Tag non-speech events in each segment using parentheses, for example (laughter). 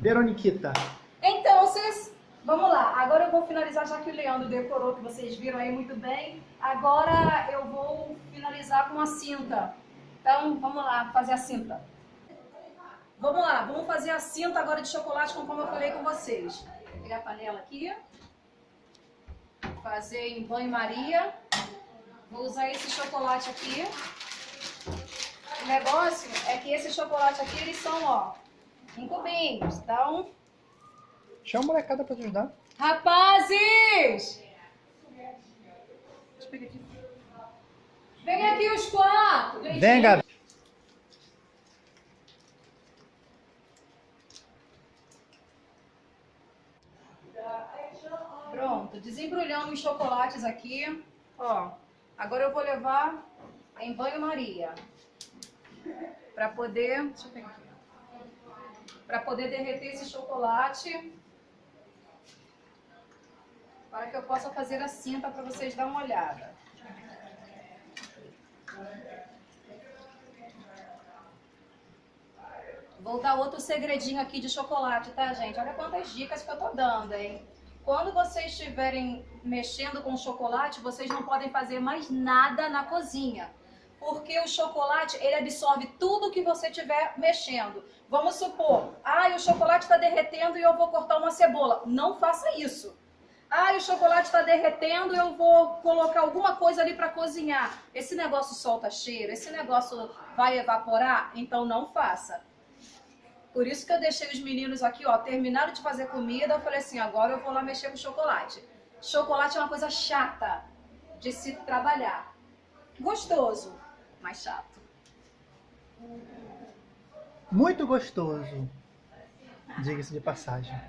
Veroniquita. Então, vocês, vamos lá. Agora eu vou finalizar, já que o Leandro decorou, que vocês viram aí muito bem. Agora eu vou finalizar com a cinta. Então, vamos lá, fazer a cinta. Vamos lá, vamos fazer a cinta agora de chocolate, como eu falei com vocês. Vou pegar a panela aqui. Fazer em banho-maria. Vou usar esse chocolate aqui. O negócio é que esse chocolate aqui, eles são, ó, em cubinhos. Então, Chama a molecada pra te ajudar. rapazes! Vem aqui os quatro. Vem, Gabi. Pronto, desembrulhamos os chocolates aqui. Ó, agora eu vou levar em banho-maria. Pra poder... Pra poder derreter esse chocolate. Para que eu possa fazer a cinta pra vocês darem uma olhada. Vou dar outro segredinho aqui de chocolate, tá, gente? Olha quantas dicas que eu tô dando, hein? Quando vocês estiverem mexendo com chocolate, vocês não podem fazer mais nada na cozinha. Porque o chocolate, ele absorve tudo que você estiver mexendo. Vamos supor, ah, o chocolate está derretendo e eu vou cortar uma cebola. Não faça isso. Ah, o chocolate está derretendo eu vou colocar alguma coisa ali para cozinhar. Esse negócio solta cheiro, esse negócio vai evaporar, então não faça. Por isso que eu deixei os meninos aqui, ó, terminaram de fazer comida, eu falei assim, agora eu vou lá mexer com chocolate. Chocolate é uma coisa chata de se trabalhar. Gostoso, mas chato. Muito gostoso. Diga-se de passagem.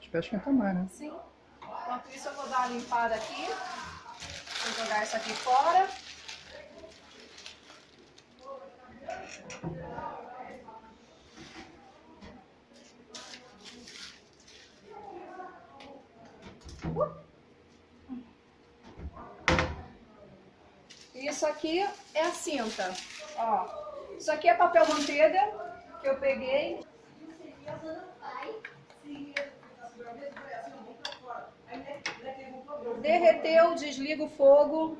Espero esquentar mais, né? Sim. Enquanto isso eu vou dar uma limpada aqui. Vou jogar isso aqui fora. Isso aqui é a cinta, ó. Isso aqui é papel manteiga que eu peguei. Derreteu, desliga o fogo.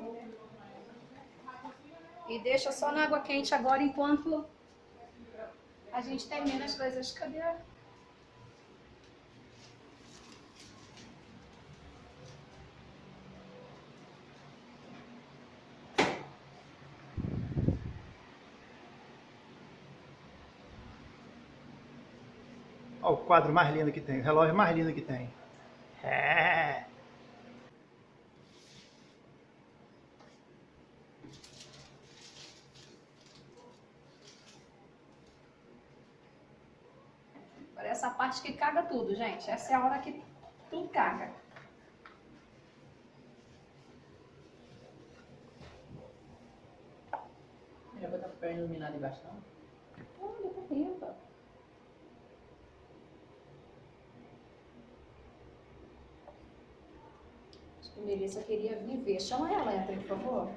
E deixa só na água quente agora enquanto a gente termina as coisas. Cadê a... Ó, o quadro mais lindo que tem, o relógio mais lindo que tem. É. Agora essa parte que caga tudo, gente. Essa é a hora que tudo caga. Já botar papel iluminado embaixo, não? Olha, bonita. Acho que a Melissa queria vir ver. Chama ela, entra, por favor.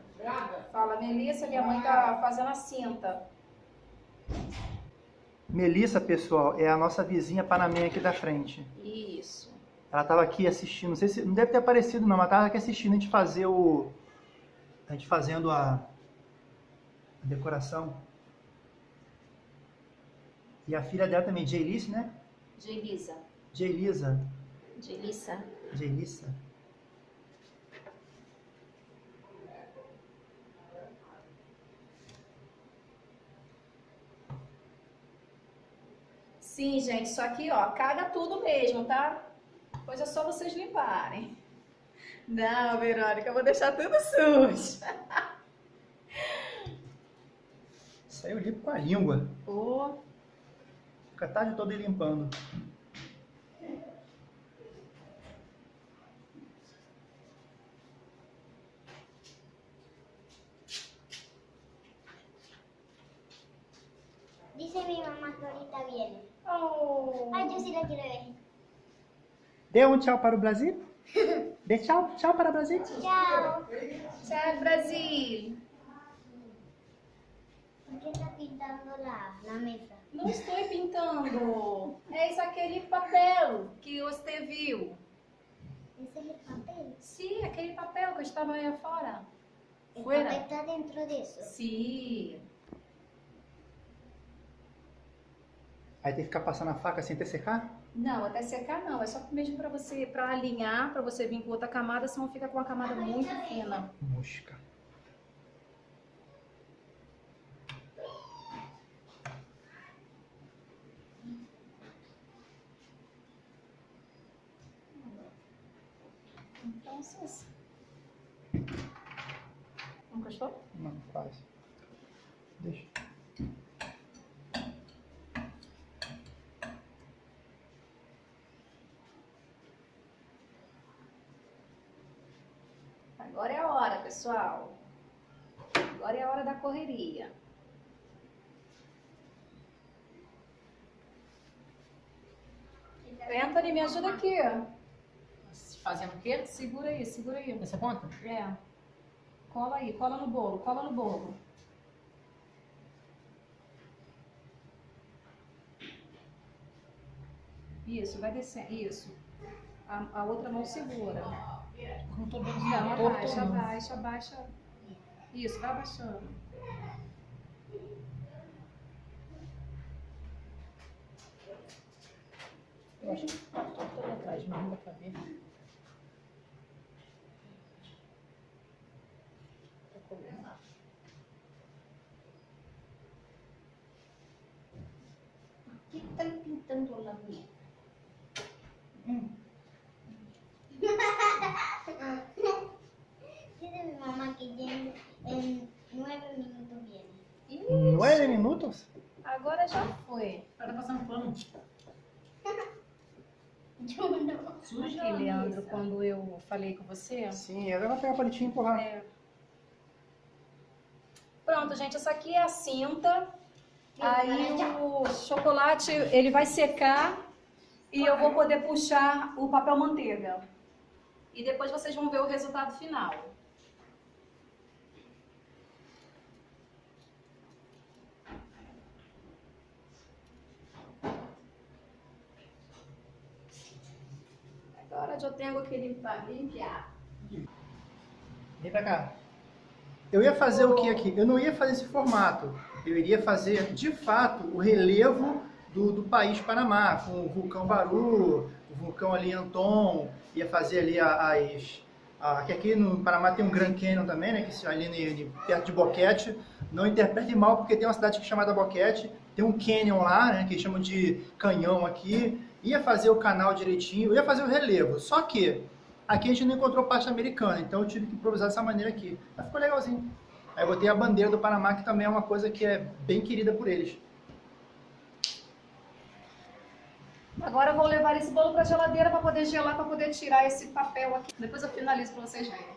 Fala, Melissa, minha mãe tá fazendo a cinta. Melissa, pessoal, é a nossa vizinha panamenha aqui da frente. Isso. Ela estava aqui assistindo, não sei se não deve ter aparecido não, mas estava aqui assistindo a gente fazer o a gente fazendo a, a decoração. E a filha dela também, Jailice, né? Gelisa. Jailisa, Gelissa. Jailissa. Sim, gente, isso aqui, ó, caga tudo mesmo, tá? Depois é só vocês limparem. Não, Verônica, eu vou deixar tudo sujo. Isso aí eu limpo com a língua. Ô, Fica a tarde toda limpando. Mi mamá que ahorita viene. oh. Ay, yo sí la quiero ver. Dê um tchau para o Brasil. (laughs) Dê tchau, tchau para o Brasil. Chao. Tchau, Brasil. ¿Por qué está pintando la, la mesa? Não estou pintando. É isso aquele papel que você viu. Ese es el papel. Sim, aquele papel que estava aí fora. Fuera. papel está dentro de eso. Sim. Aí tem que ficar passando a faca sem até secar? Não, até secar não. É só mesmo para você, para alinhar, para você vir com outra camada, senão fica com uma camada muito fina. Mosca. Então, sim. Não gostou? Não, quase. Deixa. Agora é a hora, pessoal. Agora é a hora da correria. Anthony, me ajuda aqui. Fazendo o quê? Segura aí, segura aí. Nessa ponta? É. Cola aí, cola no bolo, cola no bolo. Isso, vai descendo. Isso. A, a outra mão segura. Não tô vendo Não, torto, abaixa, não. abaixa, abaixa. Isso, vai abaixando. Eu acho que tá torto ali atrás, mas não dá pra ver. Colando. O que estão pintando lá no Dice mi mamá que ya en, en nueve minutos? Agora já foi. Ela tá passando pano. Yo no. Suja. Aqui, Leandro, quando eu falei com você. Sim, ela vai pegar o palitinho e empurrar. É. Pronto, gente, essa aqui é a cinta. Aí o chocolate, ele vai secar e eu vou poder puxar o papel manteiga. E depois vocês vão ver o resultado final. Agora eu tenho que limpar, limpiar. Vem pra cá. Eu ia fazer o que aqui? Eu não ia fazer esse formato. Eu iria fazer, de fato, o relevo do, do país Panamá, com o vulcão Baru, o vulcão ali Anton, ia fazer ali as... a- aqui no Panamá tem um Grand Canyon também, né? Que se- ali perto de Boquete. Não interprete mal, porque tem uma cidade aqui chamada Boquete, tem um canyon lá, né? Que chamam de canhão aqui. Ia fazer o canal direitinho, ia fazer o relevo. Só que Aqui a gente não encontrou pasta americana, então eu tive que improvisar dessa maneira aqui. Mas ficou legalzinho. Aí eu botei a bandeira do Panamá, que também é uma coisa que é bem querida por eles. Agora eu vou levar esse bolo para geladeira para poder gelar, para poder tirar esse papel aqui. Depois eu finalizo para vocês verem.